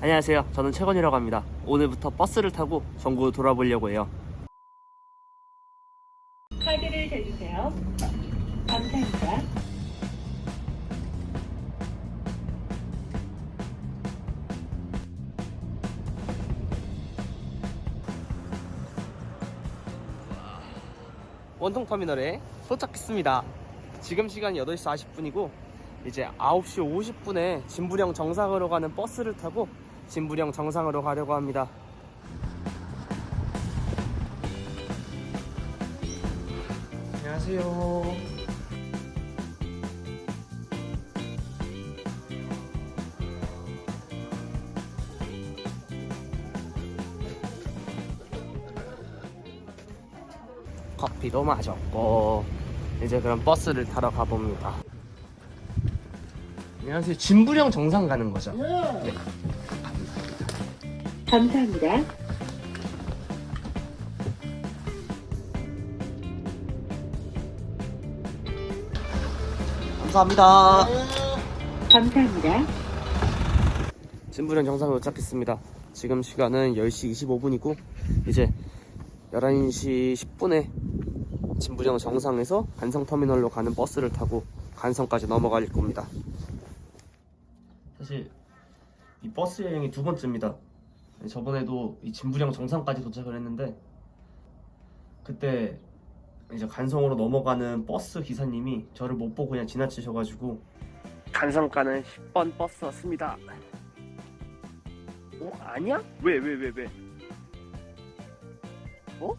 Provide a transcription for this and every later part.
안녕하세요. 저는 최건이라고 합니다. 오늘부터 버스를 타고 전국 돌아보려고 해요. 카드를 대주세요. 감사합니다. 원통터미널에 도착했습니다. 지금 시간이 8시 40분이고 이제 9시 50분에 진부령 정상으로 가는 버스를 타고 진부령 정상으로 가려고 합니다. 안녕하세요. 커피도 마셨고 이제 그럼 버스를 타러 가봅니다. 안녕하세요. 진부령 정상 가는 거죠? 네. 감사합니다. 감사합니다. 감사합니다. 진부령 정상에 도착했습니다. 지금 시간은 10시 25분이고 이제 11시 10분에 진부령 정상에서 간성터미널로 가는 버스를 타고 간성까지 넘어갈 겁니다. 사실 이 버스 여행이 두 번째입니다. 저번에도 이 진부령 정상까지 도착을 했는데 그때 이제 간성으로 넘어가는 버스 기사님이 저를 못 보고 그냥 지나치셔가지고 간성 가는 10번 버스 왔습니다. 어? 아니야? 왜, 왜, 왜, 왜? 어?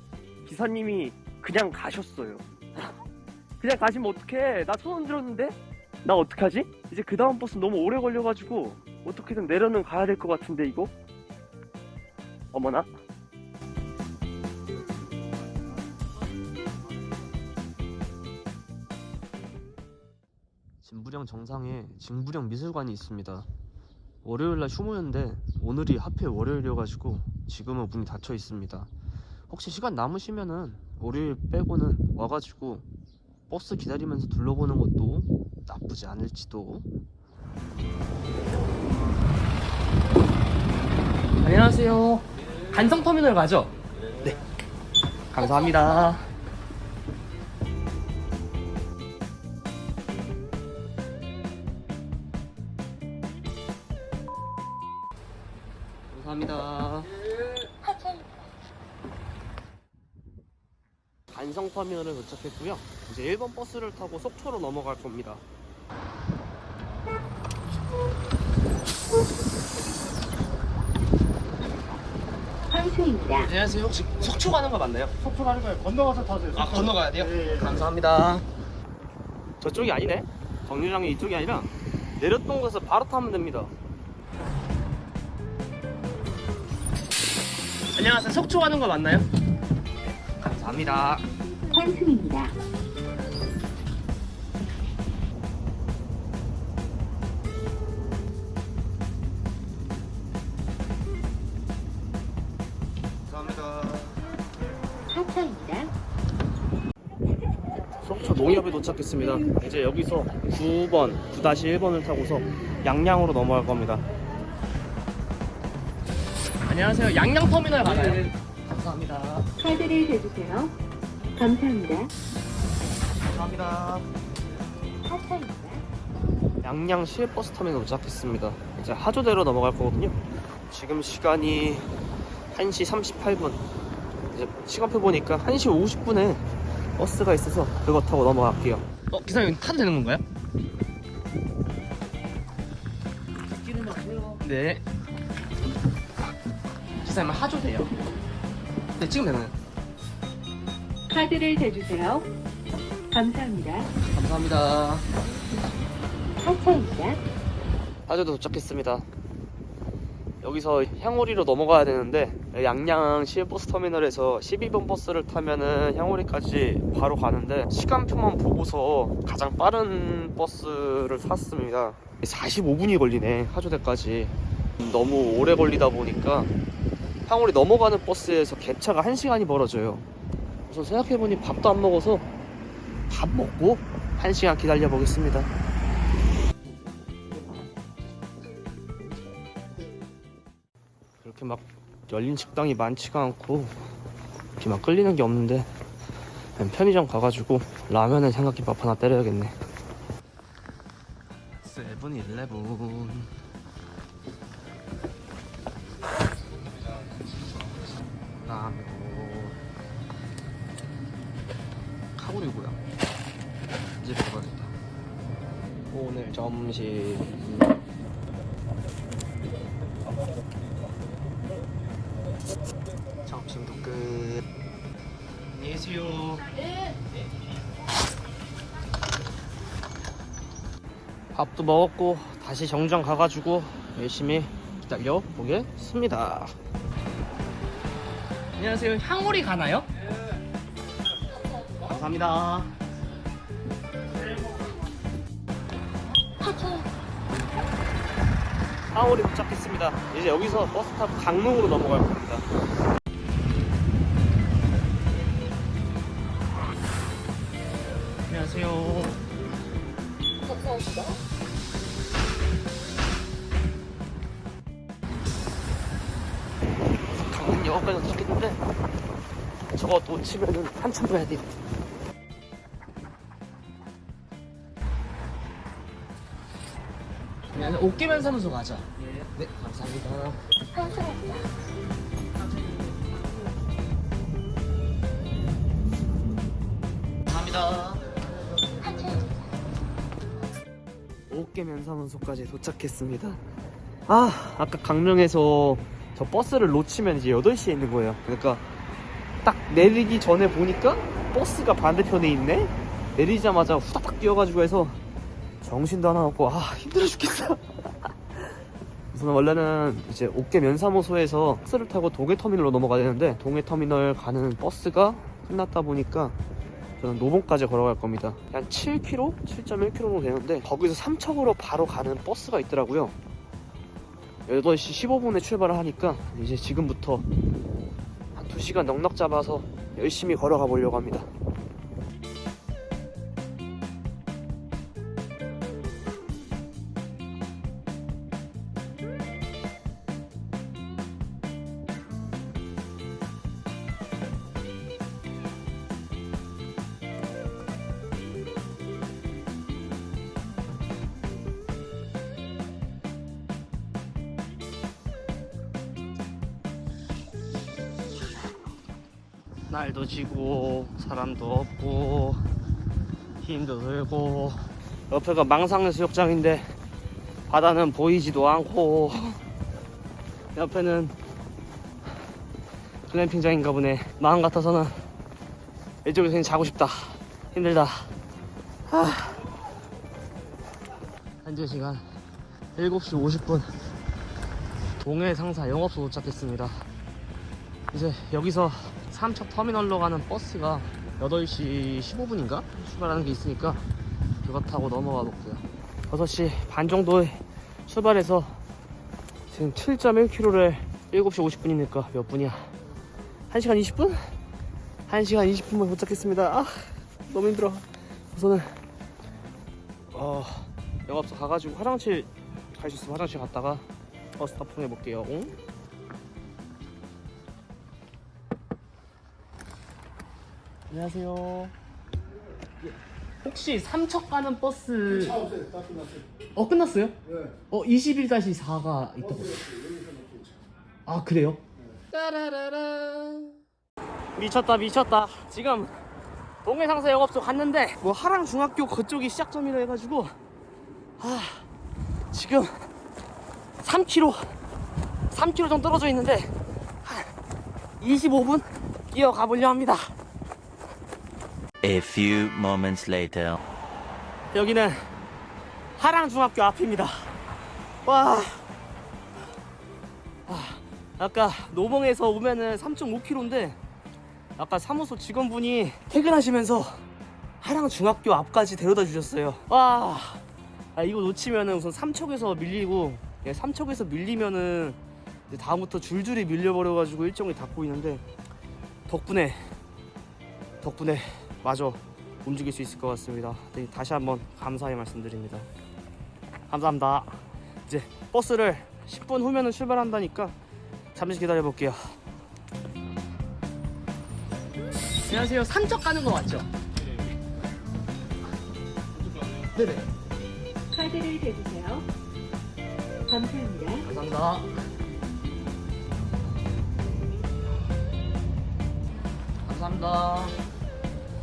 기사님이 그냥 가셨어요. 그냥 가시면 어떡해. 나손 흔들었는데? 나 어떡하지? 이제 그 다음 버스 너무 오래 걸려가지고 어떻게든 내려는 가야 될 것 같은데, 이거? 어머나. 진부령 정상에 진부령 미술관이 있습니다. 월요일날 휴무였는데 오늘이 하필 월요일이어가지고 지금은 문이 닫혀 있습니다. 혹시 시간 남으시면은 월요일 빼고는 와가지고 버스 기다리면서 둘러보는 것도 나쁘지 않을지도. 안녕하세요. 간성터미널 가죠? 네. 감사합니다. 감사합니다. 간성터미널에 도착했고요. 이제 1번 버스를 타고 속초로 넘어갈 겁니다. 황수입니다. 안녕하세요. 혹시 속초 가는 거 맞나요? 속초 가는 거예요. 건너가서 타세요. 아 건너가야 돼요? 예, 예. 감사합니다. 저쪽이 아니네. 정류장이 이쪽이 아니라 내렸던 곳에서 바로 타면 됩니다. 안녕하세요. 속초 가는 거 맞나요? 감사합니다. 감사합니다. 속초 농협에 도착했습니다. 이제 여기서 9번, 9-1번을 타고서 양양으로 넘어갈 겁니다. 안녕하세요. 양양터미널 가나요? 감사합니다. 카드를 대주세요. 감사합니다. 감사합니다. 하차입니다. 양양 시외버스 터미널 도착했습니다. 이제 하조대로 넘어갈 거거든요. 지금 시간이 1시 38분. 이제 시간표 보니까 1시 50분에 버스가 있어서 그거 타고 넘어갈게요. 어, 기사님 타도 되는 건가요? 네. 기사님 하조대요. 네, 지금 되나요? 카드를 대주세요. 감사합니다. 감사합니다. 하차입니다. 하조도 도착했습니다. 여기서 향오리로 넘어가야 되는데 양양 시외버스 터미널에서 12번 버스를 타면은 향오리까지 바로 가는데 시간표만 보고서 가장 빠른 버스를 탔습니다. 45분이 걸리네 하조대까지 너무 오래 걸리다 보니까 향오리 넘어가는 버스에서 갭차가 1시간이 벌어져요. 우선 생각해보니 밥도 안 먹어서 밥 먹고 1시간 기다려 보겠습니다. 이렇게 막 열린 식당이 많지가 않고 이렇게 막 끌리는 게 없는데 편의점 가가지고 라면에 삼각김밥 하나 때려야겠네. 세븐일레븐. 라면. 카구리 뭐야. 이제 먹어야겠다. 오늘 점심 밥도 먹었고 다시 정장 가가지고 열심히 기다려 보겠습니다 안녕하세요 향오리 가나요? 감사합니다 하울이 도착했습니다. 이제 여기서 버스 타고 강릉으로 넘어갈. 안녕하세요. 저거 놓치면은 한참 가야 돼요. 안녕하세요. 옷개면 사무소 가자. 네, 감사합니다. 감사합니다. 옷개면 사무소까지 도착했습니다. 아, 아까 강릉에서 저 버스를 놓치면 이제 8시에 있는 거예요. 그러니까 딱 내리기 전에 보니까 버스가 반대편에 있네? 내리자마자 후다닥 뛰어가지고 해서 정신도 하나 없고 아 힘들어 죽겠어 우선 원래는 이제 옥계 면사무소에서 버스를 타고 동해터미널로 넘어가야 되는데 동해터미널 가는 버스가 끝났다 보니까 저는 노봉까지 걸어갈 겁니다 한 7km? 7.1km 정도 되는데 거기서 삼척으로 바로 가는 버스가 있더라고요 8시 15분에 출발을 하니까 이제 지금부터 한 2시간 넉넉 잡아서 열심히 걸어가 보려고 합니다 날도 지고 사람도 없고 힘도 들고 옆에가 망상수욕장인데 바다는 보이지도 않고 옆에는 글램핑장인가 보네. 마음 같아서는 이쪽에서 그냥 자고 싶다. 힘들다. 아. 현재 시간 7시 50분. 동해 상사 영업소 도착했습니다. 이제 여기서 삼척 터미널로 가는 버스가 8시 15분인가? 출발하는 게 있으니까 그거 타고 넘어가 볼게요 6시 반 정도에 출발해서 지금 7.1km를 7시 50분이니까 몇 분이야 1시간 20분? 1시간 20분만 도착했습니다 아 너무 힘들어 우선은 어 영업소 가가지고 화장실 갈 수 있으면 화장실 갔다가 버스 타풍 해볼게요 응? 안녕하세요. 예, 혹시 삼척 가는 버스 차 없어요. 다 끝났어요. 어 끝났어요? 네. 어 21-4가 있다고. 아 그래요? 따라라라. 미쳤다 미쳤다. 지금 동해상사 영업소 갔는데 뭐 하랑 중학교 그쪽이 시작점이라 해가지고 아 지금 3km 3km 정도 떨어져 있는데 한 25분 뛰어가 보려 합니다. A few moments later. 여기는 하랑중학교 앞입니다. 와. 아, 아까 노봉에서 오면은 3.5km인데 아까 사무소 직원분이 퇴근하시면서 하랑중학교 앞까지 데려다 주셨어요. 와. 아, 이거 놓치면은 우선 삼척에서 밀리고 예, 삼척에서 밀리면은 다음부터 줄줄이 밀려버려가지고 일정이 다 꼬이는데 덕분에 덕분에 마저 움직일 수 있을 것 같습니다. 네, 다시 한번 감사의 말씀드립니다. 감사합니다. 이제 버스를 10분 후면은 출발한다니까 잠시 기다려 볼게요. 안녕하세요. 산적 가는 거 맞죠? 네네. 카드를 대주세요. 감사합니다. 감사합니다. 감사합니다.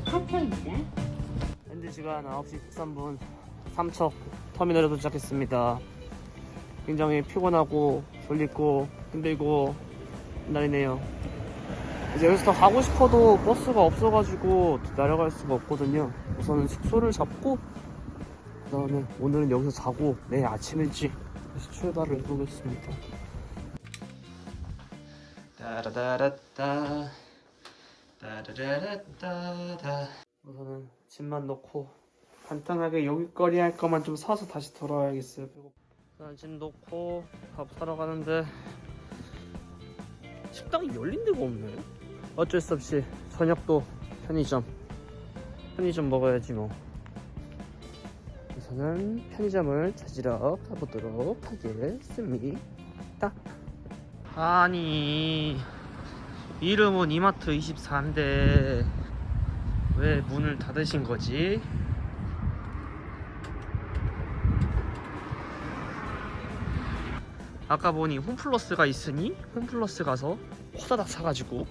하차입니다. 현재 시간 9시 13분 삼척 터미널에 도착했습니다. 굉장히 피곤하고 졸리고 힘들고 날이네요. 이제 여기서 더 가고 싶어도 버스가 없어가지고 내려갈 수가 없거든요. 우선은 숙소를 잡고 그 다음에 오늘은 여기서 자고 내일 아침 일찍 다시 출발을 해보겠습니다. 따라다라따 따라라따다 우선은 짐만 넣고 간단하게 여기거리 할 거만 좀 사서 다시 돌아와야겠어요. 배고. 우선 짐 넣고 밥 사러 가는데 식당이 열린 데가 없네. 어쩔 수 없이 저녁도 편의점. 편의점 먹어야지 뭐. 우선은 편의점을 찾으러 가보도록 하겠습니다. 아니 이름은 이마트 24인데 왜 문을 닫으신 거지? 아까 보니 홈플러스가 있으니 홈플러스 가서 호다닥 사가지고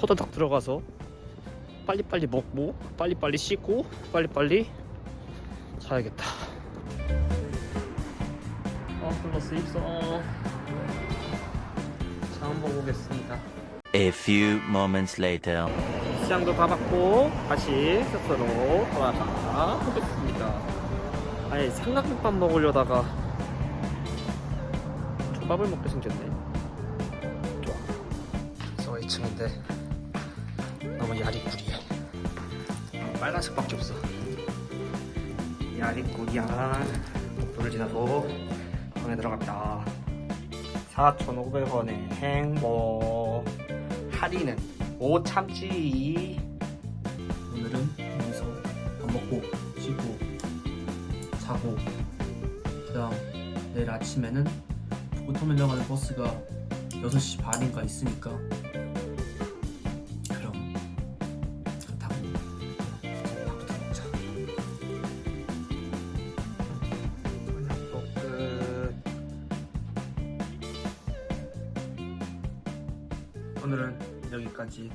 호다닥 들어가서 빨리빨리 먹고 빨리빨리 씻고 빨리빨리 자야겠다. 홈플러스 입성. 자 한번 보겠습니다 A few moments later. 시장도 다 받고 다시 숙소로 돌아가 보겠습니다. 아니 삼각김밥 먹으려다가 조밥을 먹게 생겼네. 좋아. 저 2층인데 너무 야리꾸리해. 빨간색밖에 없어. 야리꾸리한 복도를 지나서 방에 들어갑니다. 4,500원의 행복. 못 참지. 오늘은 여기서 밥 먹고 쉬고 자고 그다음 내일 아침에는 부터밀러 가는 버스가 6시 반인가 있으니까 그럼 그거 타고 밥부터 먹자. 저녁도 끝. 오늘은 여기까지